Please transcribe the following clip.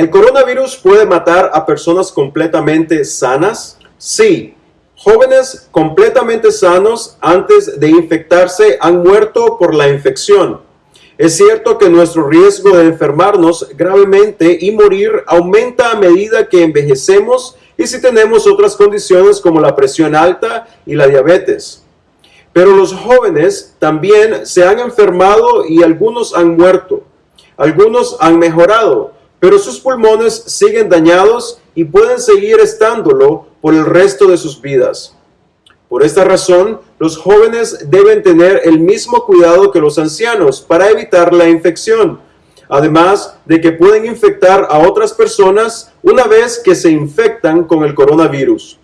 ¿El coronavirus puede matar a personas completamente sanas? Sí. Jóvenes completamente sanos antes de infectarse han muerto por la infección. Es cierto que nuestro riesgo de enfermarnos gravemente y morir aumenta a medida que envejecemos y si tenemos otras condiciones como la presión alta y la diabetes. Pero los jóvenes también se han enfermado y algunos han muerto. Algunos han mejorado, pero sus pulmones siguen dañados y pueden seguir estándolo por el resto de sus vidas. Por esta razón, los jóvenes deben tener el mismo cuidado que los ancianos para evitar la infección, además de que pueden infectar a otras personas una vez que se infectan con el coronavirus.